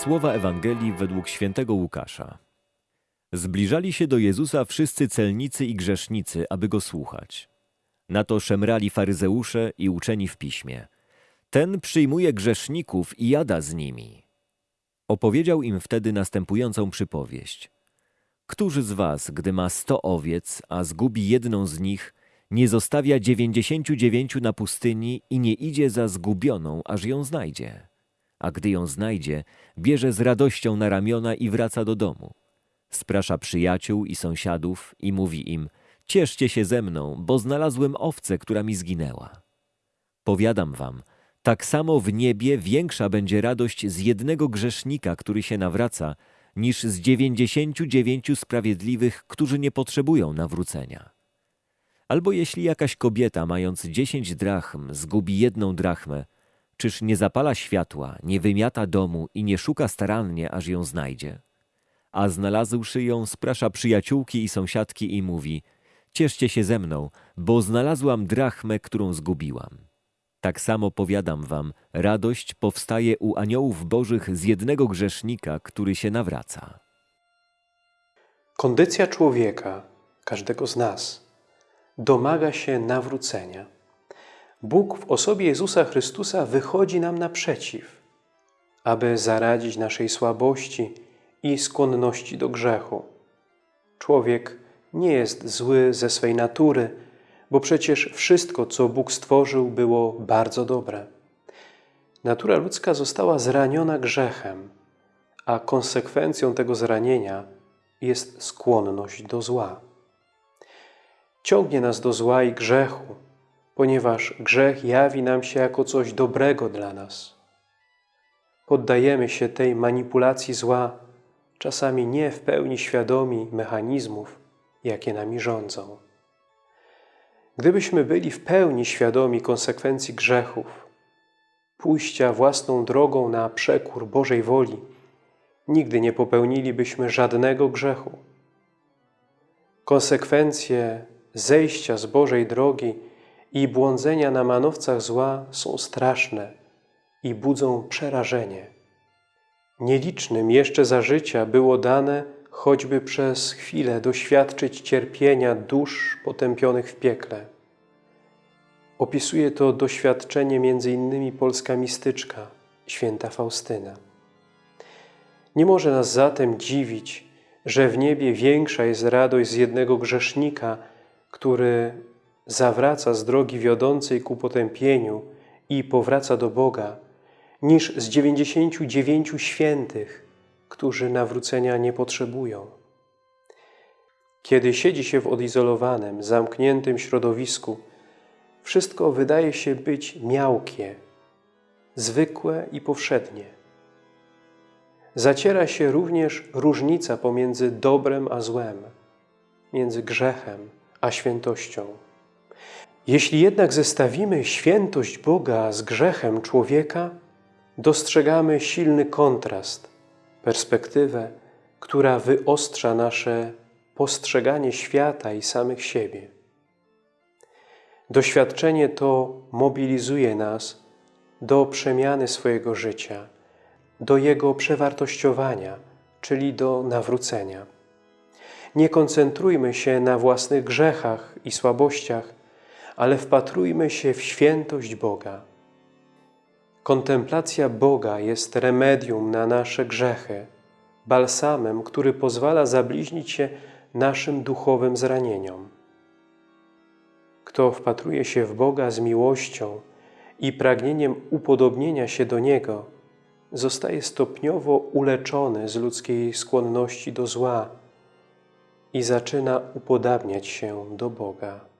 Słowa Ewangelii według świętego Łukasza. Zbliżali się do Jezusa wszyscy celnicy i grzesznicy, aby go słuchać. Na to szemrali faryzeusze i uczeni w piśmie. Ten przyjmuje grzeszników i jada z nimi. Opowiedział im wtedy następującą przypowieść. Którzy z was, gdy ma sto owiec, a zgubi jedną z nich, nie zostawia dziewięćdziesięciu dziewięciu na pustyni i nie idzie za zgubioną, aż ją znajdzie? A gdy ją znajdzie, bierze z radością na ramiona i wraca do domu. Sprasza przyjaciół i sąsiadów i mówi im, cieszcie się ze mną, bo znalazłem owcę, która mi zginęła. Powiadam wam, tak samo w niebie większa będzie radość z jednego grzesznika, który się nawraca, niż z dziewięćdziesięciu dziewięciu sprawiedliwych, którzy nie potrzebują nawrócenia. Albo jeśli jakaś kobieta, mając dziesięć drachm, zgubi jedną drachmę, czyż nie zapala światła, nie wymiata domu i nie szuka starannie, aż ją znajdzie? A znalazłszy ją, sprasza przyjaciółki i sąsiadki i mówi, cieszcie się ze mną, bo znalazłam drachmę, którą zgubiłam. Tak samo powiadam wam, radość powstaje u aniołów bożych z jednego grzesznika, który się nawraca. Kondycja człowieka, każdego z nas, domaga się nawrócenia. Bóg w osobie Jezusa Chrystusa wychodzi nam naprzeciw, aby zaradzić naszej słabości i skłonności do grzechu. Człowiek nie jest zły ze swej natury, bo przecież wszystko, co Bóg stworzył, było bardzo dobre. Natura ludzka została zraniona grzechem, a konsekwencją tego zranienia jest skłonność do zła. Ciągnie nas do zła i grzechu, ponieważ grzech jawi nam się jako coś dobrego dla nas. Poddajemy się tej manipulacji zła, czasami nie w pełni świadomi mechanizmów, jakie nami rządzą. Gdybyśmy byli w pełni świadomi konsekwencji grzechów, pójścia własną drogą na przekór Bożej woli, nigdy nie popełnilibyśmy żadnego grzechu. Konsekwencje zejścia z Bożej drogi i błądzenia na manowcach zła są straszne i budzą przerażenie. Nielicznym jeszcze za życia było dane choćby przez chwilę doświadczyć cierpienia dusz potępionych w piekle. Opisuje to doświadczenie innymi polska mistyczka, święta Faustyna. Nie może nas zatem dziwić, że w niebie większa jest radość z jednego grzesznika, który zawraca z drogi wiodącej ku potępieniu i powraca do Boga, niż z dziewięćdziesięciu dziewięciu świętych, którzy nawrócenia nie potrzebują. Kiedy siedzi się w odizolowanym, zamkniętym środowisku, wszystko wydaje się być miałkie, zwykłe i powszednie. Zaciera się również różnica pomiędzy dobrem a złem, między grzechem a świętością. Jeśli jednak zestawimy świętość Boga z grzechem człowieka, dostrzegamy silny kontrast, perspektywę, która wyostrza nasze postrzeganie świata i samych siebie. Doświadczenie to mobilizuje nas do przemiany swojego życia, do jego przewartościowania, czyli do nawrócenia. Nie koncentrujmy się na własnych grzechach i słabościach, ale wpatrujmy się w świętość Boga. Kontemplacja Boga jest remedium na nasze grzechy, balsamem, który pozwala zabliźnić się naszym duchowym zranieniom. Kto wpatruje się w Boga z miłością i pragnieniem upodobnienia się do Niego, zostaje stopniowo uleczony z ludzkiej skłonności do zła i zaczyna upodabniać się do Boga.